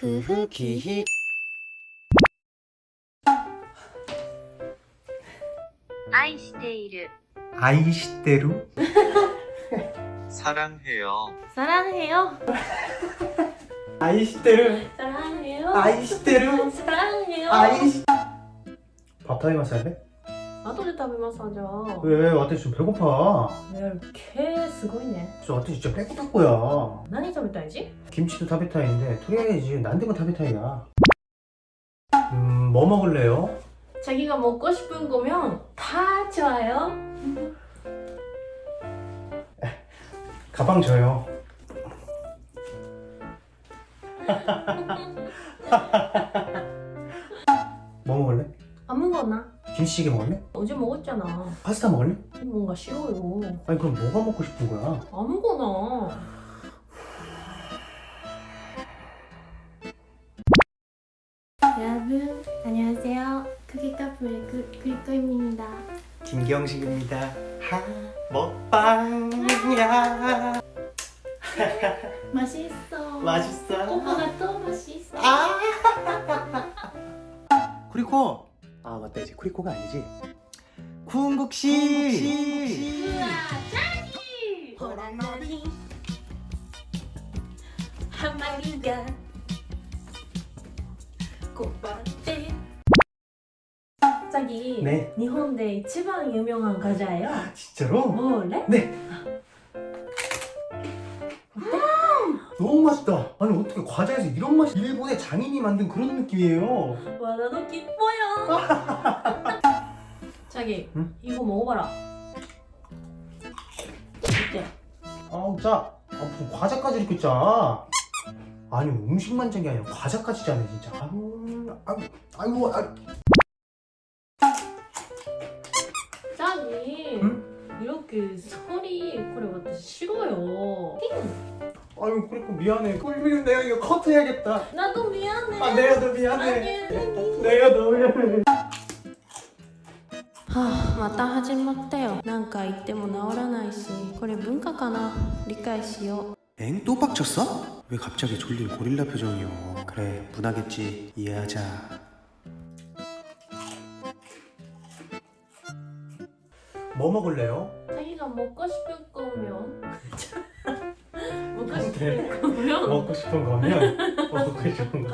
그 후기 아이시대루 사랑해요. 사랑해요. 아이시대루 사랑해요. 아이시대루 사랑해요. 아이시 밥타임 마셔야 돼? 後で食べますじゃあ 왜私좀 배고파 ね毛すごいね 저私진짜 배고플 거야 何食べたいじ 김치도 타베타이인데 토리아이지 난데고 타베타이야 음뭐 먹을래요? 자기가 먹고 싶은 거면 다 좋아요 가방 줘요 뭐 먹을래? 아무거나 김치찌개 먹을래? 어제 먹었잖아. 파스타 먹을래? 뭔가 싫어요. 아니 그럼 뭐가 먹고 싶은 거야? 아무거나. 여러분 안녕하세요. 크기 카풀의 그, 그리코입니다. 김경식입니다. 하 먹방이야. 맛있어. 맛있어? 오빠가 또 맛있어. 쿠리코 어때지 쿠리코가 아니지? 쿵국시 짜기 호랑나비 한 마리가 꽃밭에 갑자기 네. 일본의 가장 유명한 과자예요. 아, 진짜로? 뭐래? 네. 네. 너무 맛있다. 아니 어떻게 과자에서 이런 맛이 일본의 장인이 만든 그런 느낌이에요? 와 나도 기뻐요. 자기 응? 이거 먹어봐라. 어때? 아우 짜 아, 과자까지 이렇게 짜? 아니 음식만 짠 게 아니라 과자까지 짜네 진짜. 아유 아유 아유 아. 응? 이렇게 소리 그래私싫어요 아유 그리고 미안해 꿀미는 내가 이거 커트해야겠다 나도 미안해 아 내가 더 미안해 아니 내가 더 미안해 はあまた始まったよなんか言っても治らないしこれ文化かな理解しよう 엥? 또 빡쳤어? 왜 갑자기 졸린 고릴라 표정이요 그래 분하겠지 이해하자 뭐 먹을래요? 자기가 먹고 싶은 거면 싶은 거면 먹